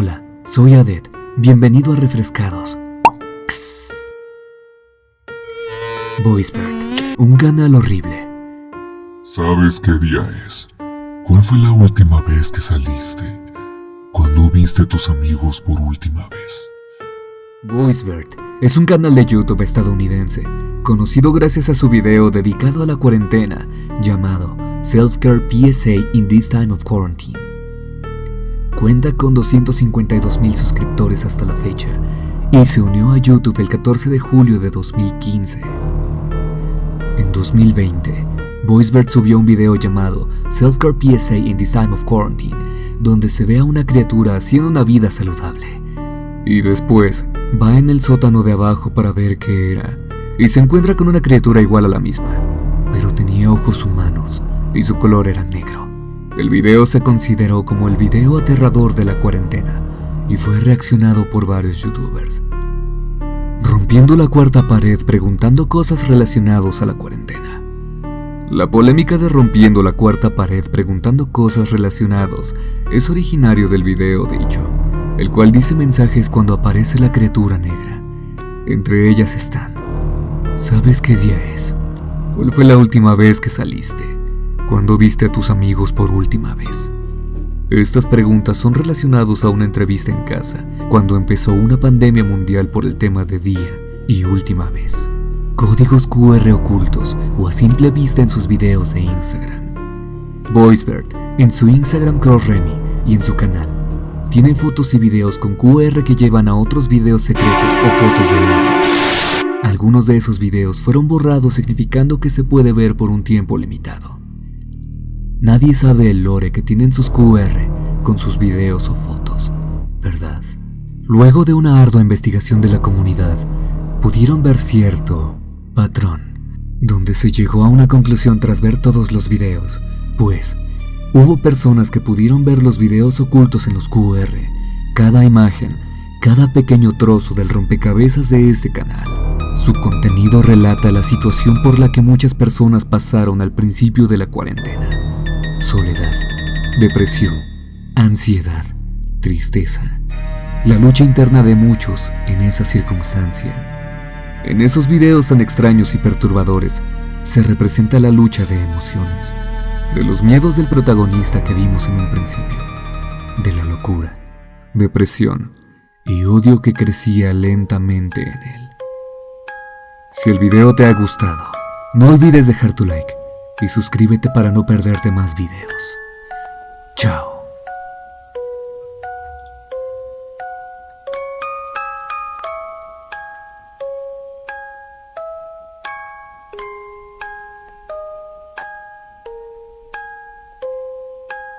Hola, soy Adet. Bienvenido a Refrescados. Voicebird, un canal horrible. ¿Sabes qué día es? ¿Cuál fue la última vez que saliste? ¿Cuándo viste a tus amigos por última vez? Voicebird es un canal de YouTube estadounidense, conocido gracias a su video dedicado a la cuarentena llamado Self-Care PSA in This Time of Quarantine. Cuenta con 252 mil suscriptores hasta la fecha y se unió a YouTube el 14 de julio de 2015. En 2020, VoiceBird subió un video llamado Self-Care PSA in This Time of Quarantine, donde se ve a una criatura haciendo una vida saludable. Y después, va en el sótano de abajo para ver qué era, y se encuentra con una criatura igual a la misma, pero tenía ojos humanos y su color era negro. El video se consideró como el video aterrador de la cuarentena y fue reaccionado por varios youtubers. Rompiendo la cuarta pared preguntando cosas relacionadas a la cuarentena. La polémica de rompiendo la cuarta pared preguntando cosas relacionadas es originario del video dicho, el cual dice mensajes cuando aparece la criatura negra. Entre ellas están, ¿sabes qué día es? ¿Cuál fue la última vez que saliste? ¿Cuándo viste a tus amigos por última vez? Estas preguntas son relacionadas a una entrevista en casa, cuando empezó una pandemia mundial por el tema de día y última vez. Códigos QR ocultos o a simple vista en sus videos de Instagram. VoiceBird, en su Instagram CrossRemy y en su canal, tiene fotos y videos con QR que llevan a otros videos secretos o fotos de él. Algunos de esos videos fueron borrados significando que se puede ver por un tiempo limitado. Nadie sabe el lore que tienen sus QR con sus videos o fotos, ¿verdad? Luego de una ardua investigación de la comunidad, pudieron ver cierto patrón, donde se llegó a una conclusión tras ver todos los videos, pues hubo personas que pudieron ver los videos ocultos en los QR, cada imagen, cada pequeño trozo del rompecabezas de este canal. Su contenido relata la situación por la que muchas personas pasaron al principio de la cuarentena soledad, depresión, ansiedad, tristeza. La lucha interna de muchos en esa circunstancia. En esos videos tan extraños y perturbadores se representa la lucha de emociones, de los miedos del protagonista que vimos en un principio, de la locura, depresión y odio que crecía lentamente en él. Si el video te ha gustado, no olvides dejar tu like y suscríbete para no perderte más videos. Chao.